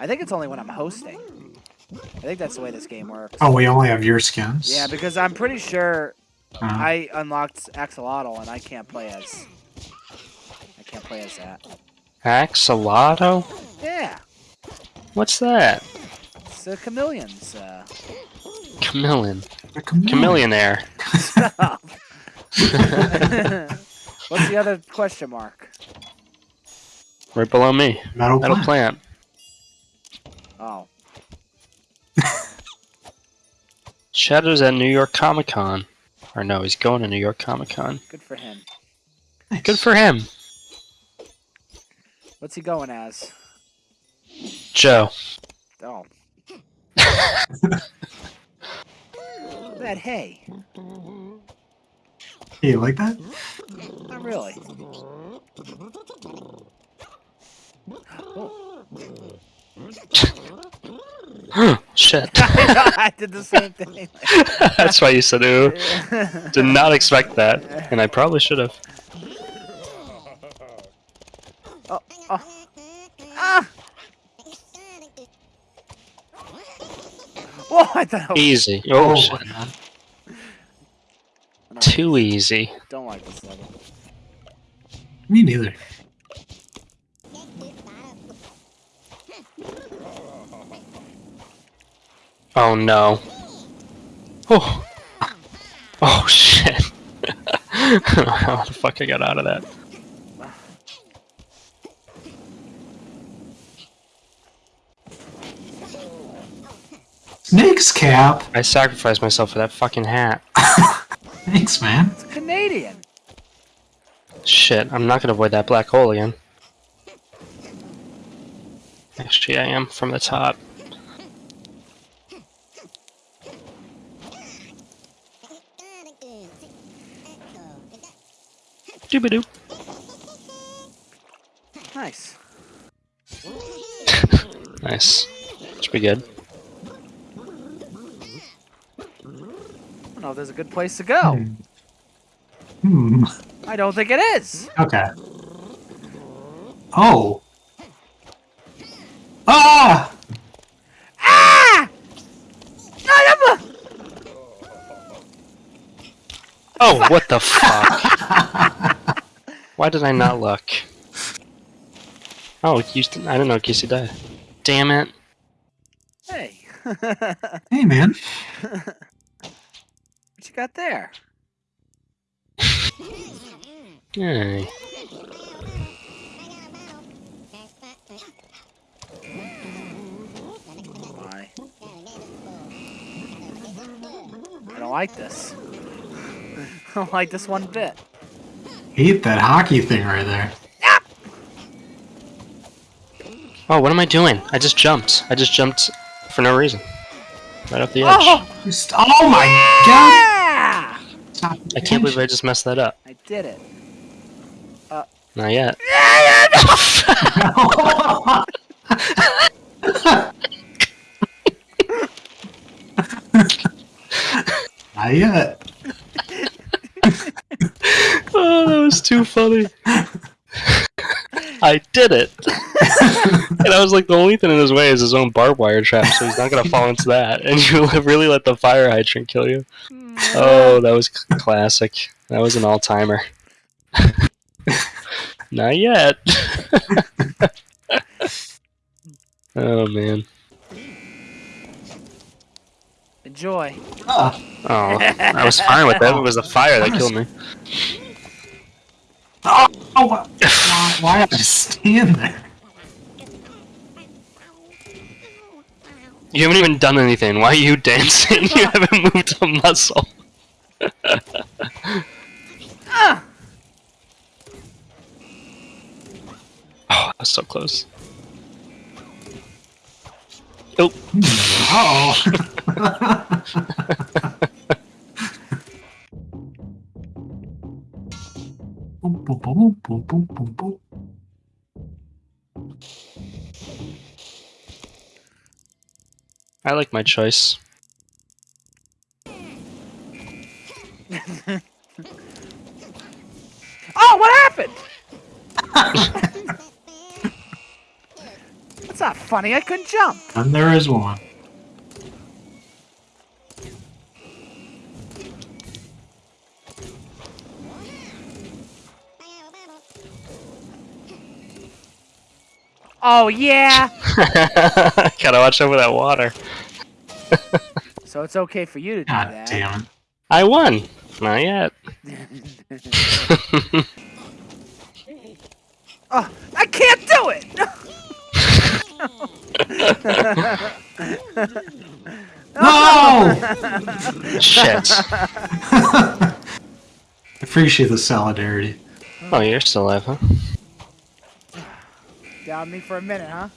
I think it's only when I'm hosting. I think that's the way this game works. Oh, we only have your skins. Yeah, because I'm pretty sure Uh, I unlocked Axolotl and I can't play as. I can't play as that. Axolotl? Yeah, What's that? it's the chameleons. Uh, Chameleon. a chameleon. Chameleonaire. What's the other question mark? Right below me. Metal, Metal plant. plant. Oh, Shadow's at New York Comic Con. Or no, he's going to New York Comic Con. good for him. Nice. Good for him. What's he going as? Joe. Oh. that hay. Hey, you like that? Not really. Shit. I did the same thing. That's why you said ooh. Did not expect that. And I probably should have. oh, oh. Ah! Whoa, I thought was- Easy. Oh, Oh, shit. man. I don't, Too easy. don't like this level. Me neither. Oh no. Oh. Oh shit. How the fuck I got out of that? Snake's cap. I sacrificed myself for that fucking hat. Thanks, man. It's Canadian. Shit, I'm not gonna avoid that black hole again. Actually, I am from the top. Doobadoo. Nice. Nice. Should be good. I don't know if there's a good place to go. Hmm. I don't think it is. Okay. Oh. Ah! Ah! I'm Oh, what the fuck? Why did I not look? Oh, you, I do not know Kissy died. Damn it. Hey. Hey, man. what you got there? Hey. Why? I don't like this. I don't like this one bit. Hate that hockey thing right there. Oh, what am I doing? I just jumped. I just jumped for no reason. Right off the edge. Oh! Just, oh my god! Yeah! Stop I can't believe I just messed that up. I did it. Uh. Not yet. Not yet. Oh, that was too funny. I did it. and I was like, the only thing in his way is his own barbed wire trap, so he's not gonna fall into that. And you really let the fire hydrant kill you. Oh, that was classic. That was an all timer. not yet. oh man. Enjoy. Ah. Oh, I was fine with that. It was the fire that killed me. Oh, oh, why, why, why did I stand there? You haven't even done anything. Why are you dancing? You haven't moved a muscle. Ah! Oh, that was so close. Oh, Oh. boom, boom, boom, boom, boom, boom, boom. I like my choice. Oh, what happened? That's not funny. I couldn't jump. And there is one. Oh yeah. Gotta watch over that water. so it's okay for you to do God that. damn it. I won. Not yet. oh, I can't do it. No! Shit. I appreciate the solidarity. Oh, you're still alive, huh? Down me for a minute, huh?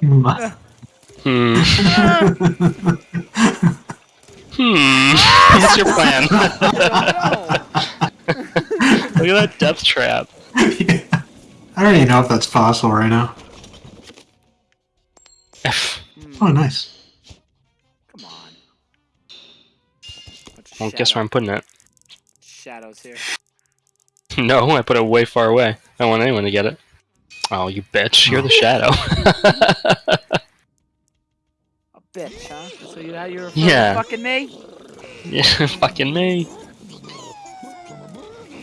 Mm. Hmm. Hmm. What's your plan? Look at that death trap. Yeah. I don't even know if that's possible right now. Oh, nice. Come on. Well, guess where I'm putting it. Shadows here. No, I put it way far away. I don't want anyone to get it. Oh, you bitch. You're the shadow. A bitch, huh? So you how you were Yeah. fucking me? yeah, fucking me.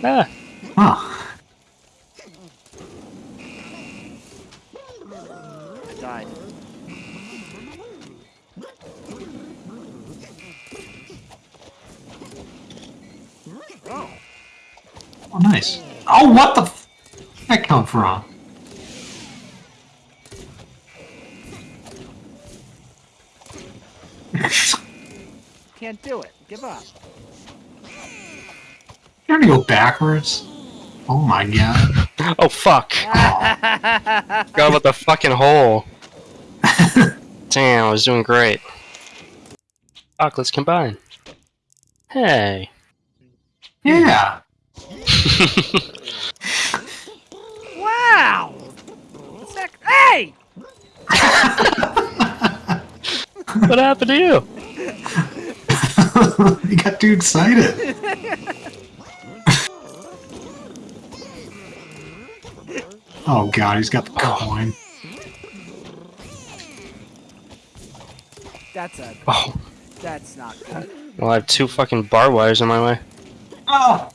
Ah. Oh, oh, nice. Oh, what the f- that come from? Can't do it. Give up. You're gonna go backwards? Oh my god. Oh, fuck. Forgot about the fucking hole. Damn, I was doing great. Fuck, let's combine. Hey. Yeah. Wow. What's that? Hey! what happened to you? you got too excited. oh god, he's got the coin. That's a. Oh, That's not good. well, I have two fucking bar wires in my way. Oh!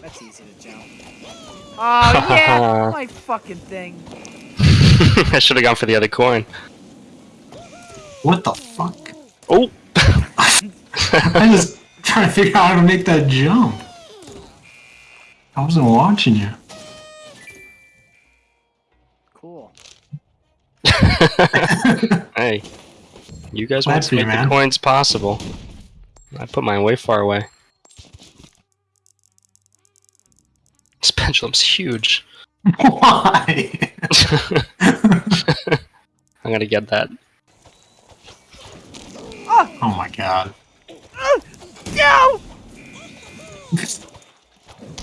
That's easy to jump. Oh yeah, my fucking thing. I should have gone for the other coin. What the fuck? Oh! I just trying to figure out how to make that jump. I wasn't watching you. Cool. hey, you guys want to you, make the coins possible. I put mine way far away. This pendulum's huge. Why? I'm gonna get that. oh my god. No!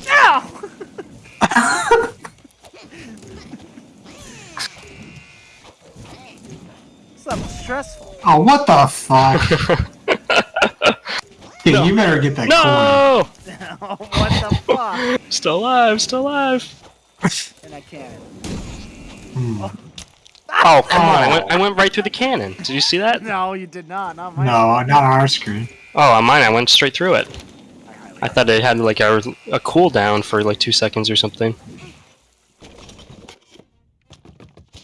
No! This level's stressful. Oh, what the fuck? Dude, you better get that no! what the fuck? Still alive, still alive. And I can't. Hmm. Oh, come on. I went, I went right through the cannon. Did you see that? No, you did not. Not my. No, not on our screen. Oh, on mine, I went straight through it. I I thought it had like a, a cooldown for like two seconds or something.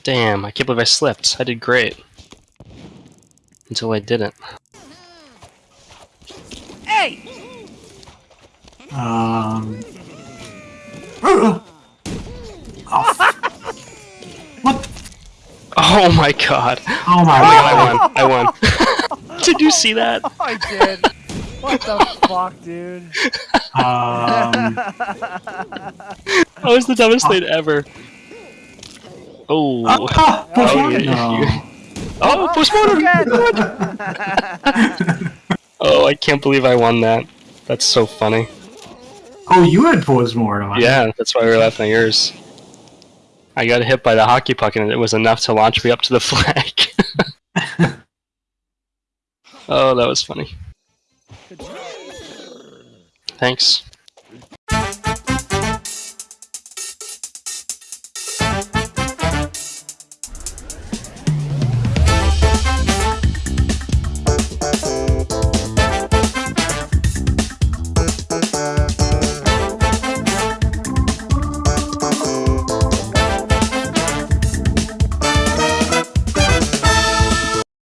Damn, I can't believe I slipped. I did great. Until I didn't. Hey! Um. Oh, f- what? Oh my god. Oh my I won. I won. did you see that? Oh, I did. what the fuck, dude? Um. That was the dumbest thing ever. Oh. Ah, Oh, Poseidon. yeah, No. Oh, postmortem! Oh, I can't believe I won that. That's so funny. Oh, you had postmortem. Yeah, that's why we were laughing at yours. I got hit by the hockey puck and it was enough to launch me up to the flag. oh, that was funny. Thanks.